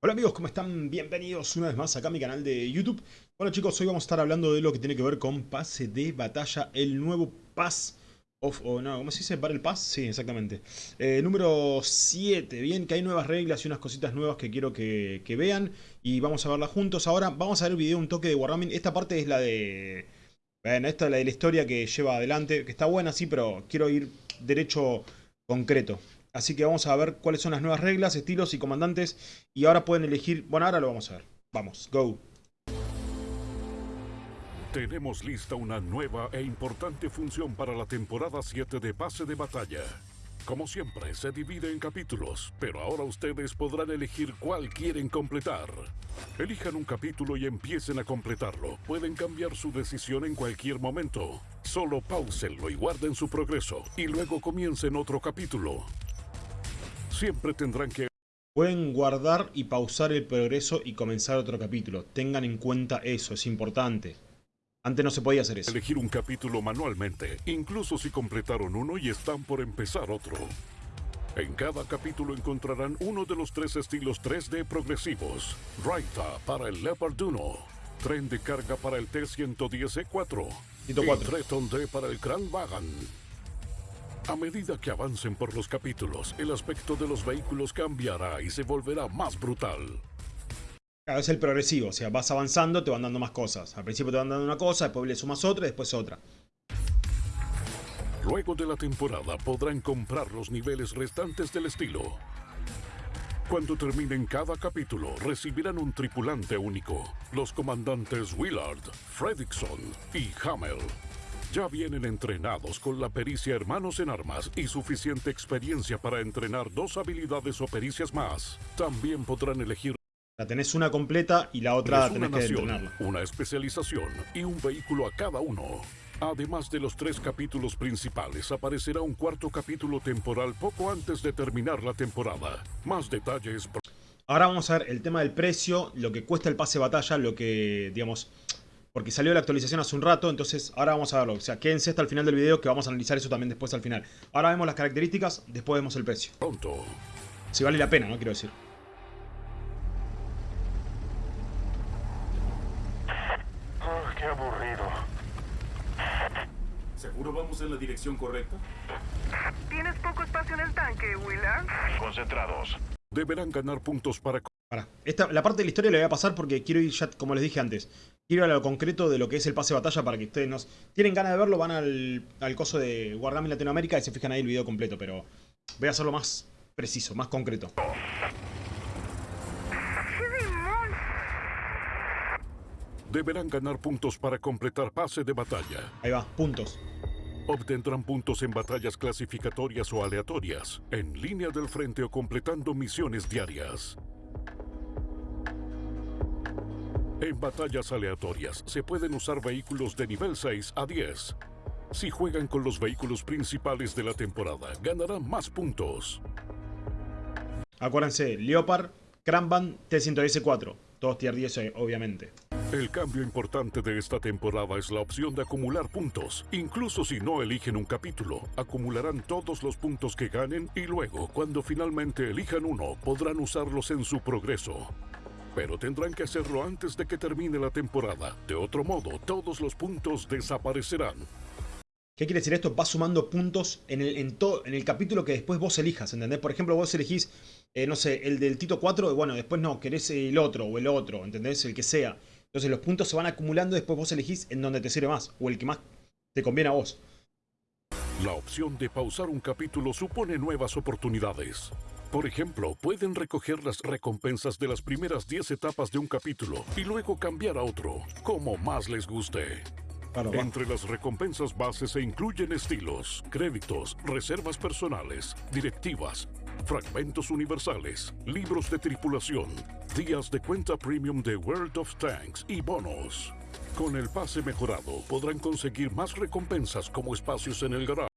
Hola amigos, ¿cómo están? Bienvenidos una vez más acá a mi canal de YouTube. Bueno chicos, hoy vamos a estar hablando de lo que tiene que ver con pase de batalla, el nuevo Pass of... o no, ¿cómo se dice? ¿Battle Pass? Sí, exactamente. Eh, número 7, bien, que hay nuevas reglas y unas cositas nuevas que quiero que, que vean y vamos a verlas juntos. Ahora vamos a ver el video un toque de Wargaming. Esta parte es la de... Bueno, esta es la de la historia que lleva adelante, que está buena sí, pero quiero ir derecho concreto. Así que vamos a ver cuáles son las nuevas reglas, estilos y comandantes. Y ahora pueden elegir... Bueno, ahora lo vamos a ver. Vamos, go. Tenemos lista una nueva e importante función para la temporada 7 de Pase de Batalla. Como siempre, se divide en capítulos, pero ahora ustedes podrán elegir cuál quieren completar. Elijan un capítulo y empiecen a completarlo. Pueden cambiar su decisión en cualquier momento. Solo pausenlo y guarden su progreso, y luego comiencen otro capítulo. Siempre tendrán que Pueden guardar y pausar el progreso y comenzar otro capítulo. Tengan en cuenta eso, es importante. Antes no se podía hacer eso. elegir un capítulo manualmente, incluso si completaron uno y están por empezar otro. En cada capítulo encontrarán uno de los tres estilos 3D progresivos. Raita para el Leopard 1, tren de carga para el T-110E4 Tito y. Treton D para el Grand Wagon. A medida que avancen por los capítulos, el aspecto de los vehículos cambiará y se volverá más brutal. Claro, es el progresivo, o sea, vas avanzando, te van dando más cosas. Al principio te van dando una cosa, después le sumas otra y después otra. Luego de la temporada podrán comprar los niveles restantes del estilo. Cuando terminen cada capítulo, recibirán un tripulante único. Los comandantes Willard, Fredrickson y Hamel. Ya vienen entrenados con la pericia Hermanos en Armas y suficiente experiencia para entrenar dos habilidades o pericias más. También podrán elegir La tenés una completa y la otra tenés que nación, entrenarla. una especialización y un vehículo a cada uno. Además de los tres capítulos principales, aparecerá un cuarto capítulo temporal poco antes de terminar la temporada. Más detalles Ahora vamos a ver el tema del precio, lo que cuesta el pase de batalla, lo que, digamos... Porque salió la actualización hace un rato, entonces ahora vamos a verlo. O sea, quédense hasta el final del video que vamos a analizar eso también después al final. Ahora vemos las características, después vemos el precio. pronto. Si vale la pena, ¿no? Quiero decir. Ah, qué aburrido. ¿Seguro vamos en la dirección correcta? Tienes poco espacio en el tanque, Willard. Concentrados. Deberán ganar puntos para Para. Esta, la parte de la historia la voy a pasar porque quiero ir ya, como les dije antes, quiero ir a lo concreto de lo que es el pase de batalla para que ustedes nos... Tienen ganas de verlo, van al, al coso de Wargaming Latinoamérica y se fijan ahí el video completo, pero voy a hacerlo más preciso, más concreto. Deberán ganar puntos para completar pase de batalla. Ahí va, puntos. Obtendrán puntos en batallas clasificatorias o aleatorias, en línea del frente o completando misiones diarias. En batallas aleatorias se pueden usar vehículos de nivel 6 a 10. Si juegan con los vehículos principales de la temporada, ganarán más puntos. Acuérdense, Leopard, Cranban, T-114. Todos tier 10, eh, obviamente. El cambio importante de esta temporada es la opción de acumular puntos. Incluso si no eligen un capítulo, acumularán todos los puntos que ganen y luego, cuando finalmente elijan uno, podrán usarlos en su progreso. Pero tendrán que hacerlo antes de que termine la temporada. De otro modo, todos los puntos desaparecerán. ¿Qué quiere decir esto? Va sumando puntos en el, en todo, en el capítulo que después vos elijas, ¿entendés? Por ejemplo, vos elegís, eh, no sé, el del Tito 4, y bueno, después no, querés el otro o el otro, ¿entendés? El que sea. Entonces los puntos se van acumulando y después vos elegís en donde te sirve más, o el que más te conviene a vos. La opción de pausar un capítulo supone nuevas oportunidades. Por ejemplo, pueden recoger las recompensas de las primeras 10 etapas de un capítulo y luego cambiar a otro, como más les guste. Entre las recompensas bases se incluyen estilos, créditos, reservas personales, directivas, fragmentos universales, libros de tripulación, días de cuenta premium de World of Tanks y bonos. Con el pase mejorado podrán conseguir más recompensas como espacios en el garaje.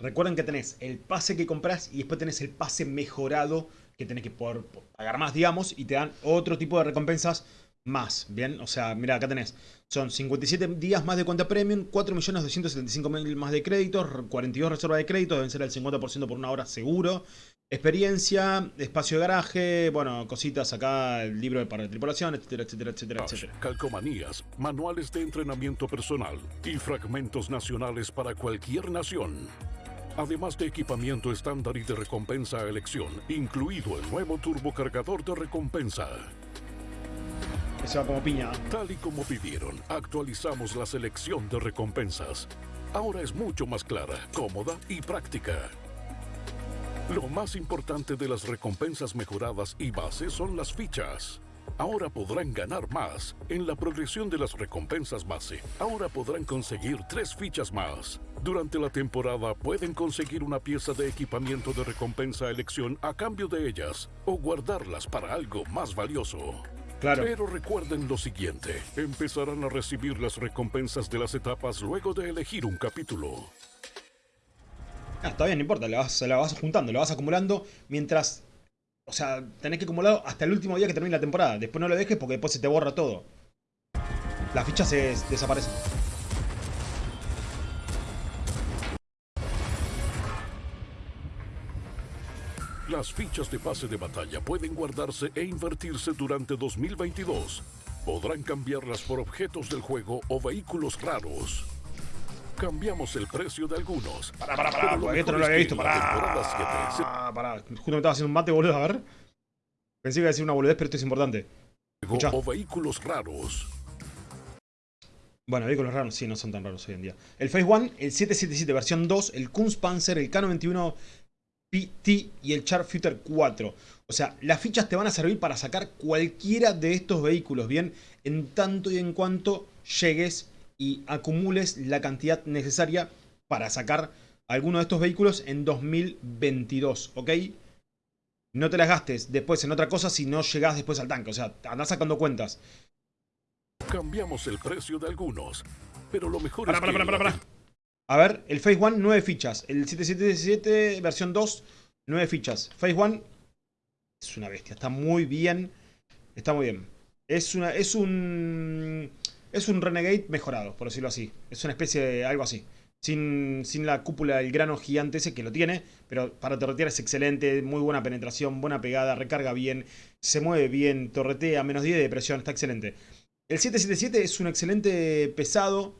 Recuerden que tenés el pase que compras y después tenés el pase mejorado que tenés que poder pagar más, digamos, y te dan otro tipo de recompensas más, ¿bien? O sea, mira, acá tenés. Son 57 días más de cuenta premium, 4.275.000 más de créditos, 42 reservas de créditos, deben ser el 50% por una hora seguro. Experiencia, espacio de garaje, bueno, cositas acá, el libro para tripulación, etcétera, etcétera, etcétera, etcétera. Calcomanías, manuales de entrenamiento personal y fragmentos nacionales para cualquier nación. Además de equipamiento estándar y de recompensa a elección, incluido el nuevo turbocargador de recompensa. Va como piña. Tal y como pidieron, actualizamos la selección de recompensas. Ahora es mucho más clara, cómoda y práctica. Lo más importante de las recompensas mejoradas y bases son las fichas. Ahora podrán ganar más en la progresión de las recompensas base. Ahora podrán conseguir tres fichas más. Durante la temporada pueden conseguir una pieza de equipamiento de recompensa a elección a cambio de ellas o guardarlas para algo más valioso. Claro. Pero recuerden lo siguiente, empezarán a recibir las recompensas de las etapas luego de elegir un capítulo. Ah, está bien, no importa, la vas, la vas juntando, la vas acumulando mientras... O sea, tenés que acumularlo hasta el último día que termine la temporada. Después no lo dejes porque después se te borra todo. Las fichas se desaparecen. Las fichas de pase de batalla pueden guardarse e invertirse durante 2022. Podrán cambiarlas por objetos del juego o vehículos raros. Cambiamos el precio de algunos. Pará, pará, pará, porque esto no lo había visto. Pará, temporada 7 se Ah, pará. Justo me estaba haciendo un mate, boludo, a ver. Pensé que iba a decir una boludez, pero esto es importante. Escuchá. o vehículos raros. Bueno, vehículos raros, sí, no son tan raros hoy en día. El Phase One, el 777 versión 2, el Kunstpanzer, el K91 PT y el Sharpshooter 4. O sea, las fichas te van a servir para sacar cualquiera de estos vehículos, ¿bien? En tanto y en cuanto llegues y acumules la cantidad necesaria para sacar alguno de estos vehículos en 2022, ¿ok? No te las gastes después en otra cosa si no llegas después al tanque. O sea, andás sacando cuentas. Cambiamos el precio de algunos. Pero lo mejor Pará, es pará, que pará, en la pará, pará. A ver, el Phase One, 9 fichas. El 777 versión 2, 9 fichas. Phase One es una bestia. Está muy bien. Está muy bien. Es una. Es un. Es un Renegade mejorado, por decirlo así. Es una especie de algo así. Sin, sin la cúpula del grano gigante ese que lo tiene. Pero para torretear es excelente. Muy buena penetración, buena pegada, recarga bien. Se mueve bien, torretea, menos 10 de presión. Está excelente. El 777 es un excelente pesado.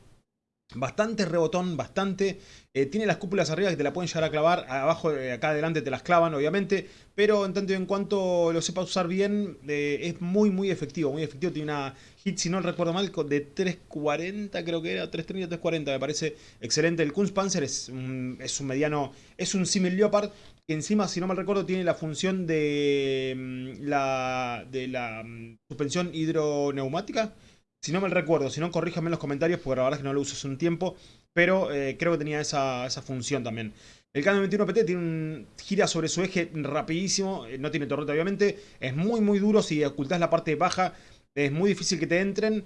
Bastante rebotón, bastante. Eh, tiene las cúpulas arriba que te la pueden llegar a clavar. Abajo, eh, acá adelante te las clavan, obviamente. Pero en tanto y en cuanto lo sepa usar bien, eh, es muy, muy efectivo. Muy efectivo. Tiene una hit, si no recuerdo mal, de 340, creo que era. 330, 340, me parece excelente. El Kunstpanzer es un, es un mediano. Es un Simil Leopard. Encima, si no mal recuerdo, tiene la función de mm, la, de la mm, suspensión hidroneumática. Si no me recuerdo, si no, corríjame en los comentarios, porque la verdad es que no lo uso hace un tiempo. Pero eh, creo que tenía esa, función también. El Canon 21 PT tiene un gira sobre su eje rapidísimo. eh, No tiene torreta, obviamente. Es muy, muy duro. Si ocultas la parte baja, es muy difícil que te entren.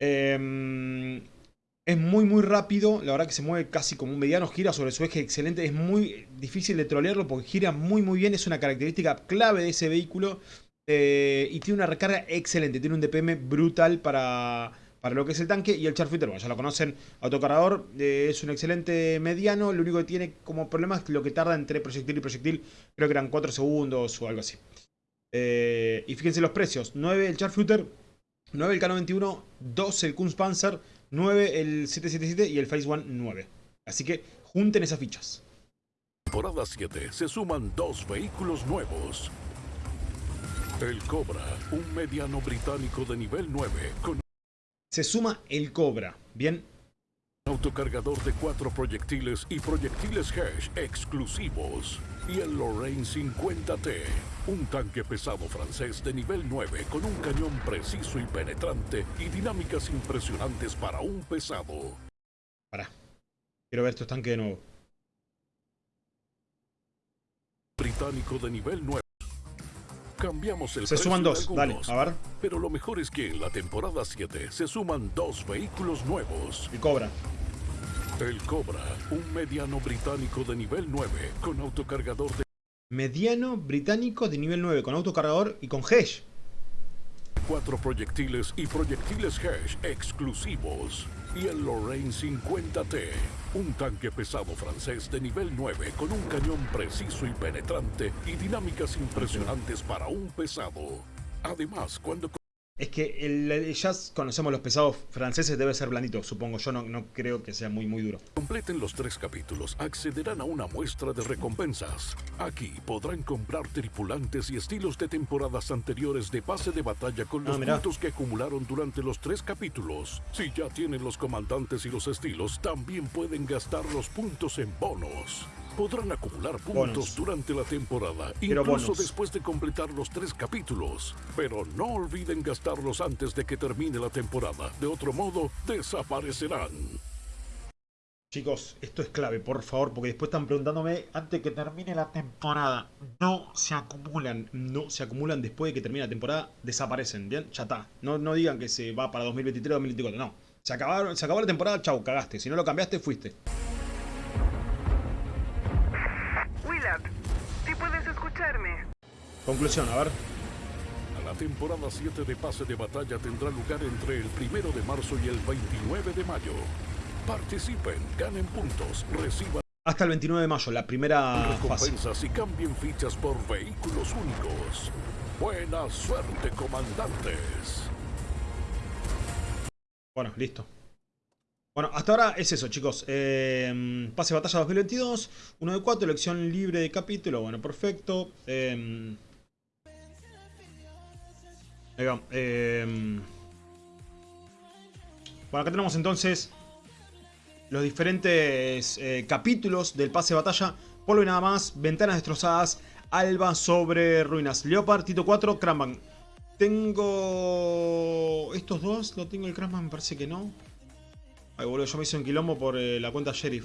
Eh, es muy, muy rápido. La verdad que se mueve casi como un mediano. Gira sobre su eje excelente. Es muy difícil de trolearlo porque gira muy, muy bien. Es una característica clave de ese vehículo. Eh, y tiene una recarga excelente. Tiene un DPM brutal para, para lo que es el tanque. Y el Sharpshooter, bueno, ya lo conocen. Autocargador eh, es un excelente mediano. Lo único que tiene como problema es lo que tarda entre proyectil y proyectil. Creo que eran 4 segundos o algo así. Eh, y fíjense los precios. 9 el Sharpshooter. 9 el K91. 12 el Kunstpanzer. 9 el 777 y el Phase One 9. Así que junten esas fichas. temporada 7 se suman dos vehículos nuevos. El Cobra, un mediano británico de nivel 9 con Se suma el Cobra. Bien, autocargador de cuatro proyectiles y proyectiles Hesh exclusivos. Y el Lorraine 50T, un tanque pesado francés de nivel 9 con un cañón preciso y penetrante y dinámicas impresionantes para un pesado. pará. Quiero ver estos tanques de nuevo. Británico de nivel 9. Cambiamos el Se suman dos. Dale, a ver. Pero lo mejor es que en la temporada 7 se suman dos vehículos nuevos. El Cobra. El Cobra, un mediano británico de nivel 9 con autocargador de Mediano británico de nivel 9 con autocargador y con Hesh. 24 proyectiles y proyectiles Hesh exclusivos. Y el Lorraine 50T, un tanque pesado francés de nivel 9 con un cañón preciso y penetrante y dinámicas impresionantes para un pesado. Además, cuando Es que el, el- ya conocemos los pesados franceses, debe ser blandito, supongo. Yo no, no creo que sea muy, muy duro. completen los tres capítulos, accederán a una muestra de recompensas. Aquí podrán comprar tripulantes y estilos de temporadas anteriores de pase de batalla con Ah, los puntos que acumularon durante los tres capítulos. Si ya tienen los comandantes y los estilos, también pueden gastar los puntos en bonos. Podrán acumular puntos durante la temporada, Quiero incluso después de completar los tres capítulos. Pero no olviden gastarlos antes de que termine la temporada. De otro modo, desaparecerán. Chicos, esto es clave, por favor, porque después están preguntándome antes que termine la temporada. No se acumulan, no se acumulan después de que termine la temporada, desaparecen, ¿bien? Ya está. No, no digan que se va para 2023 2024, no. Se, acabaron, se acabó la temporada, chau, cagaste. Si no lo cambiaste, fuiste. Conclusión, a ver. La temporada 7 de pase de batalla tendrá lugar entre el 1 de marzo y el 29 de mayo. Participen, ganen puntos, reciban Hasta el 29 de mayo, la primera fase. recompensas y cambien fichas por vehículos únicos. Buena suerte, comandantes. Bueno, listo. Bueno, hasta ahora es eso, chicos. Eh, pase de batalla 2022, 1 de 4, elección libre de capítulo. Bueno, perfecto. Eh, va. Eh, bueno, acá tenemos entonces los diferentes eh, capítulos del pase de batalla. Polvo y nada más, ventanas destrozadas, Alba sobre ruinas, Leopard, Tito 4, Cramban. Tengo... ¿Estos dos? ¿Lo tengo el Cransman? Me parece que no. Ay, boludo, yo me hice un quilombo por eh, la cuenta Sheriff.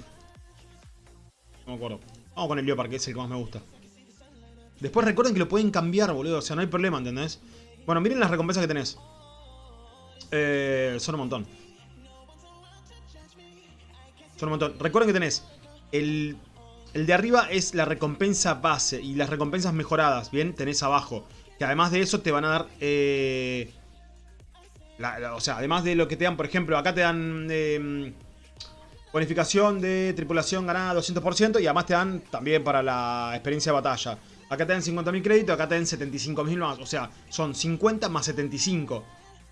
No me acuerdo. Vamos con el Leopard, que es el que más me gusta. Después recuerden que lo pueden cambiar, boludo. O sea, no hay problema, ¿entendés? Bueno, miren las recompensas que tenés. Eh, son un montón. Son un montón. Recuerden que tenés el, el de arriba es la recompensa base y las recompensas mejoradas, ¿bien? Tenés abajo. Que además de eso te van a dar... eh, o sea, además de lo que te dan, por ejemplo, acá te dan... eh, bonificación de tripulación ganada 200% y además te dan también para la experiencia de batalla. Acá te dan 50.000 créditos, acá te dan 75.000 más. O sea, son 50 más 75.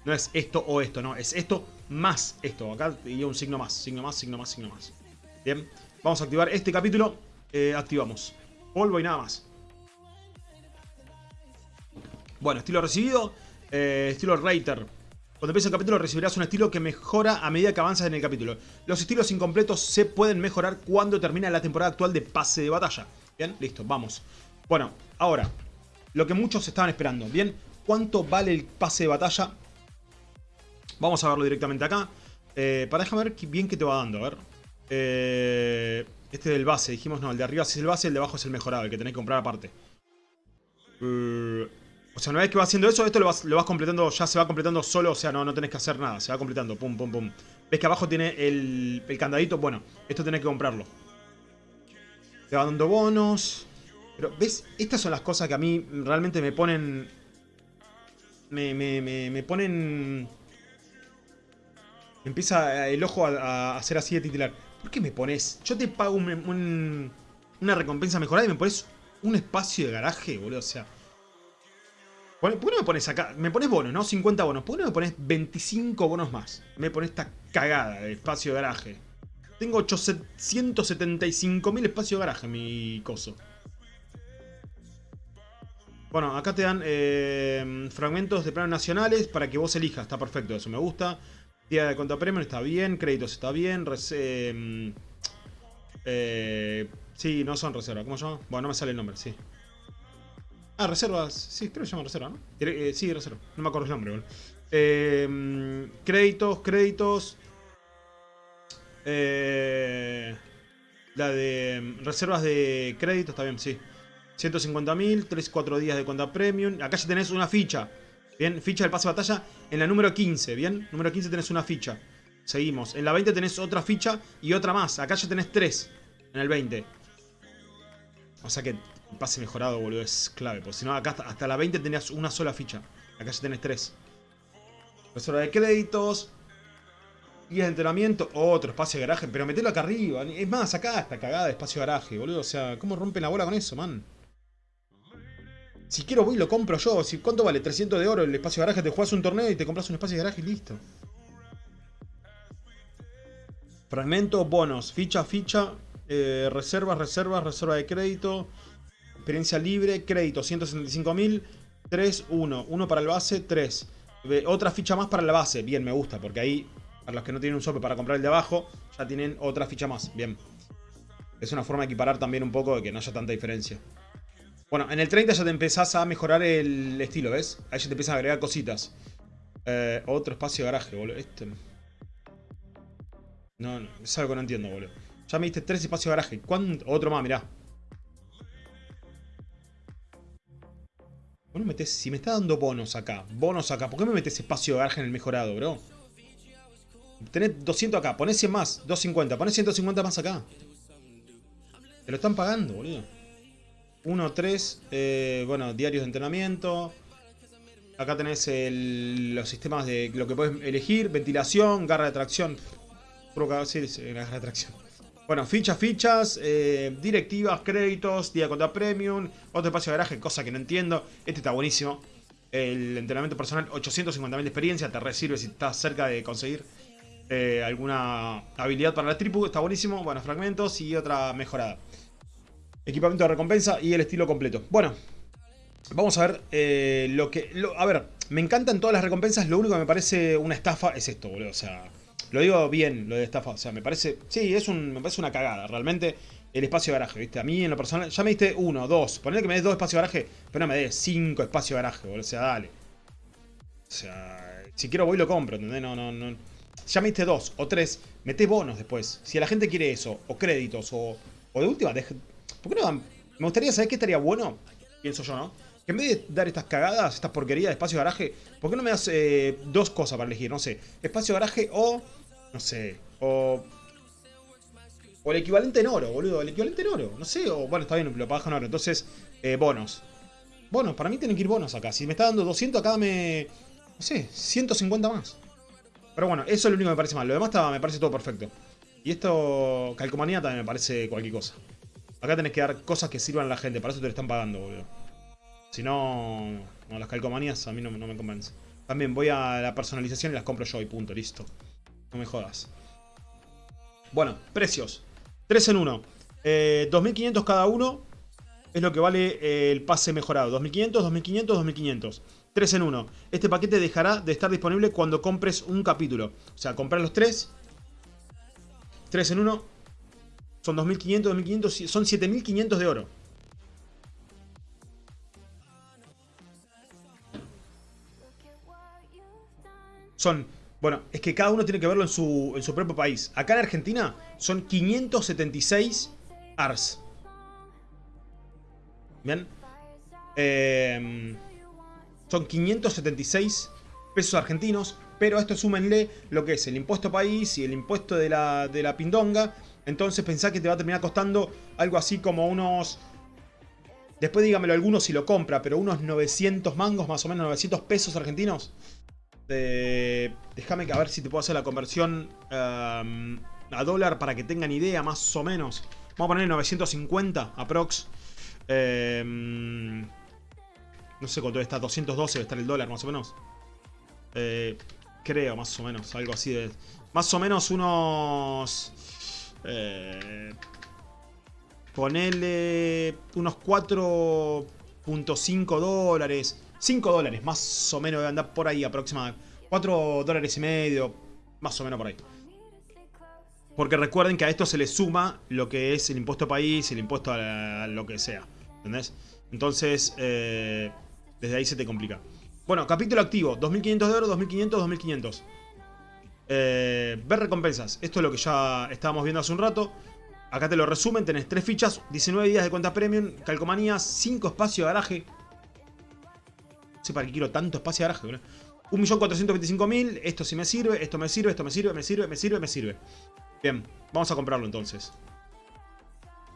No es esto o esto, no. Es esto más esto. Acá iría un signo más, signo más, signo más, signo más. Bien. Vamos a activar este capítulo. Eh, activamos. Polvo y nada más. Bueno, estilo recibido. eh, estilo Rater. Cuando empiece el capítulo recibirás un estilo que mejora a medida que avanzas en el capítulo. Los estilos incompletos se pueden mejorar cuando termina la temporada actual de pase de batalla. Bien, listo, vamos. Bueno, ahora, lo que muchos estaban esperando. Bien, ¿cuánto vale el pase de batalla? Vamos a verlo directamente acá. Eh, para déjame ver bien qué te va dando, a ver. Eh, este del base, dijimos no, el de arriba sí es el base, el de abajo es el mejorado, el que tenés que comprar aparte. Eh, o sea, una vez que vas haciendo eso, esto lo vas, lo vas completando, ya se va completando solo, o sea, no, no tenés que hacer nada, se va completando, pum, pum, pum. ¿Ves que abajo tiene el, el candadito? Bueno, esto tenés que comprarlo. Te va dando bonos. Pero, ¿ves? Estas son las cosas que a mí realmente me ponen... Me, me, me, me ponen... Empieza el ojo a, a hacer así de titular. ¿Por qué me pones? Yo te pago un- un- una recompensa mejorada y me pones un espacio de garaje, boludo. O sea... ¿Por qué no me pones acá? Me pones bonos, ¿no? 50 bonos. ¿Por qué no me pones 25 bonos más? Me pones esta cagada de espacio de garaje. Tengo 875.000 espacio de garaje mi coso. Bueno, acá te dan eh, fragmentos de planos nacionales para que vos elijas. Está perfecto, eso me gusta. Día de cuenta premium está bien. Créditos está bien. res- eh, sí, no son reservas. ¿Cómo se llama? Bueno, no me sale el nombre, sí. Ah, reservas. Sí, creo que se llama reserva, ¿no? Eh, sí, reserva. No me acuerdo el nombre, boludo. Eh, créditos, créditos. Eh, la de mm, reservas de crédito está bien, sí. 150.000, 3-4 días de cuenta premium. Acá ya tenés una ficha. Bien, ficha del pase de batalla en la número 15, bien. Número 15 tenés una ficha. Seguimos. En la 20 tenés otra ficha y otra más. Acá ya tenés 3 en el 20. O sea que el pase mejorado, boludo, es clave. Porque si no, acá hasta, hasta la 20 tenías una sola ficha. Acá ya tenés 3. Reserva de créditos. Guías de entrenamiento. Otro espacio de garaje. Pero metelo acá arriba. Es más, acá está cagada de espacio de garaje, boludo. O sea, ¿cómo rompen la bola con eso, man? Si quiero voy y lo compro yo. ¿Cuánto vale? 300 de oro el espacio de garaje. Te juegas un torneo y te compras un espacio de garaje y listo. Fragmento, bonos. Ficha, ficha. Eh, reservas, reservas, reserva de crédito. Experiencia libre, crédito 175.000. 3, 1. 1 para el base, 3. Otra ficha más para la base. Bien, me gusta, porque ahí, para los que no tienen un sope para comprar el de abajo, ya tienen otra ficha más. Bien. Es una forma de equiparar también un poco de que no haya tanta diferencia. Bueno, en el 30 ya te empezás a mejorar el estilo, ¿ves? Ahí ya te empiezan a agregar cositas. Eh, otro espacio de garaje, boludo. Este... No, no, es algo que no entiendo, boludo. Ya me diste tres espacios de garaje. ¿Cuánto? Otro más, mirá. ¿Por metes, si me está dando bonos acá, bonos acá, ¿por qué me metes espacio de garaje en el mejorado, bro? Tenés 200 acá, ponés 100 más, 250, ponés 150 más acá. Te lo están pagando, boludo. 1, 3, eh, bueno, diarios de entrenamiento. Acá tenés los sistemas de lo que puedes elegir, ventilación, garra de tracción. Sí, sí, garra de tracción. Bueno, fichas, fichas, eh, directivas, créditos, día contra premium, otro espacio de garaje, cosa que no entiendo. Este está buenísimo. El entrenamiento personal, 850.000 de experiencia, te resirve si estás cerca de conseguir eh, alguna habilidad para la tripu, está buenísimo. Bueno, fragmentos y otra mejorada. Equipamiento de recompensa y el estilo completo. Bueno, vamos a ver eh, lo que... a ver, me encantan todas las recompensas, lo único que me parece una estafa es esto, boludo. O sea, lo digo bien, lo de estafa. O sea, me parece... Sí, es un, me parece una cagada, realmente. El espacio de garaje, ¿viste? A mí en lo personal... Ya me diste uno, dos. Ponle que me des dos espacios de garaje, pero no me des cinco espacios de garaje, boludo. O sea, dale. O sea, si quiero voy lo compro, ¿entendés? No, no, no. Ya me diste dos o tres. Mete bonos después. Si la gente quiere eso, o créditos, o, o de última, deje, ¿por qué no dan? Me gustaría saber qué estaría bueno, pienso yo, ¿no? Que en vez de dar estas cagadas, estas porquerías de espacio garaje, ¿por qué no me das eh, dos cosas para elegir? No sé, espacio garaje o no sé. O... O el equivalente en oro, boludo. El equivalente en oro. No sé. O bueno, está bien, lo pagas en oro. Entonces, eh, bonos. Bonos. Para mí tienen que ir bonos acá. Si me está dando 200, acá me... No sé, 150 más. Pero bueno, eso es lo único que me parece mal. Lo demás me parece todo perfecto. Y esto, calcomanía también me parece cualquier cosa. Acá tenés que dar cosas que sirvan a la gente. Para eso te lo están pagando, boludo. Si no, no las calcomanías a mí no, me convencen. También voy a la personalización y las compro yo y punto, listo. No me jodas. Bueno, precios. 3 en 1. 2.500 eh, cada uno es lo que vale eh, el pase mejorado. 2.500, 2.500, 2.500. 3 en 1. Este paquete dejará de estar disponible cuando compres un capítulo. O sea, comprar los 3. 3 en 1. Son 2.500, 2.500. Son 7.500 de oro. Son bueno, es que cada uno tiene que verlo en su, en su propio país. Acá en Argentina son 576 ARS. ¿Bien? Em, son 576 pesos argentinos. Pero a esto súmenle lo que es el impuesto país y el impuesto de la, de la pindonga. Entonces pensá que te va a terminar costando algo así como unos... Después dígamelo alguno si lo compra, pero unos 900 mangos, más o menos 900 pesos argentinos. Déjame a ver si te puedo hacer la conversión um, a dólar para que tengan idea, más o menos. Vamos a poner 950 aprox. Um, no sé cuánto está, 212 debe estar el dólar más o menos. Eh, creo, más o menos, algo así de... Más o menos unos... Eh, ponele unos 4.5 dólares. 5 dólares, más o menos, debe andar por ahí aproximadamente. 4 dólares y medio, más o menos por ahí. Porque recuerden que a esto se le suma lo que es el impuesto país, el impuesto a, lo que sea. ¿Entendés? Entonces, eh, desde ahí se te complica. Bueno, capítulo activo. 2.500 de oro, 2.500, 2.500. Eh, ver recompensas. Esto es lo que ya estábamos viendo hace un rato. Acá te lo resumen. Tenés 3 fichas, 19 días de cuenta premium, calcomanías, 5 espacios de garaje, no sé para qué quiero tanto espacio de garaje, boludo. 1.425.000, esto sí me sirve, esto me sirve, esto me sirve, me sirve, me sirve, me sirve. Bien, vamos a comprarlo entonces.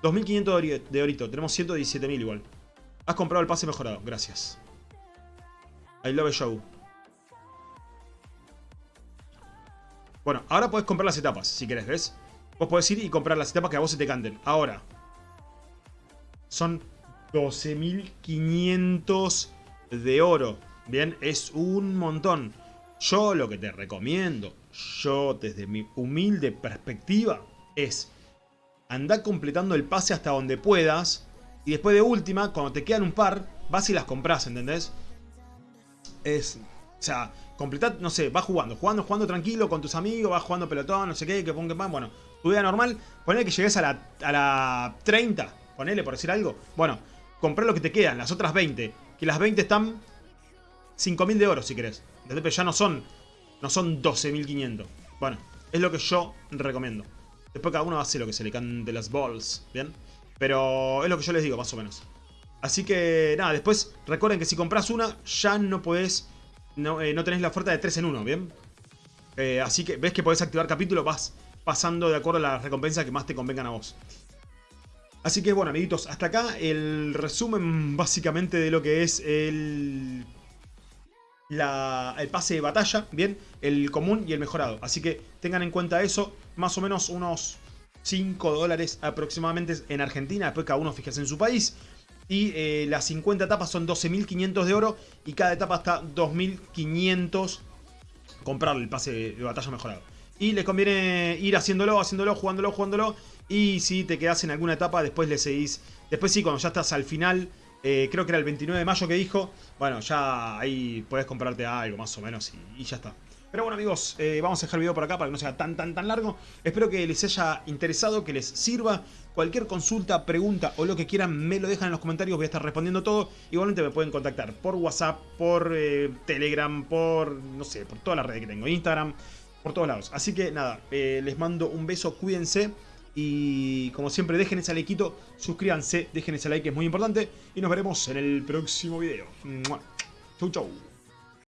2.500 de orito, tenemos 117.000 igual. Has comprado el pase mejorado, gracias. I love show. Bueno, ahora podés comprar las etapas, si querés, ¿ves? Vos podés ir y comprar las etapas que a vos se te canten. Ahora, son 12.500 de oro. Bien, es un montón. Yo lo que te recomiendo, yo desde mi humilde perspectiva, es andar completando el pase hasta donde puedas. Y después de última, cuando te quedan un par, vas y las compras, ¿entendés? Es, o sea, completar, no sé, vas jugando, jugando, jugando tranquilo con tus amigos, vas jugando pelotón, no sé qué, que ponga más. Bueno, tu vida normal, ponele que llegues a la, a la 30, ponele por decir algo. Bueno, comprar lo que te quedan, las otras 20. Que las 20 están 5.000 de oro si querés. Pero ya no son, no son 12.500. Bueno, es lo que yo recomiendo. Después cada uno hace lo que se le cante las balls, ¿bien? Pero es lo que yo les digo, más o menos. Así que nada, después recuerden que si compras una, ya no podés, no, eh, no tenés la oferta de 3 en 1, ¿bien? Eh, así que ves que podés activar capítulo, vas pasando de acuerdo a las recompensas que más te convengan a vos. Así que bueno, amiguitos, hasta acá el resumen básicamente de lo que es el, la, el pase de batalla, bien, el común y el mejorado. Así que tengan en cuenta eso, más o menos unos 5 dólares aproximadamente en Argentina, después cada uno fíjese en su país. Y eh, las 50 etapas son 12.500 de oro y cada etapa está 2.500 comprarle el pase de batalla mejorado. Y les conviene ir haciéndolo, haciéndolo, jugándolo, jugándolo. Y si te quedas en alguna etapa, después le seguís. Después sí, cuando ya estás al final, eh, creo que era el 29 de mayo que dijo. Bueno, ya ahí puedes comprarte algo más o menos y, ya está. Pero bueno amigos, eh, vamos a dejar el video por acá para que no sea tan tan tan largo. Espero que les haya interesado, que les sirva. Cualquier consulta, pregunta o lo que quieran me lo dejan en los comentarios, voy a estar respondiendo todo. Igualmente me pueden contactar por WhatsApp, por eh, Telegram, por, no sé, por todas las redes que tengo, Instagram, por todos lados. Así que nada, les mando un beso, cuídense. Y como siempre, dejen ese likeito, suscríbanse, dejen ese like que es muy importante. Y nos veremos en el próximo video. Chau, chau.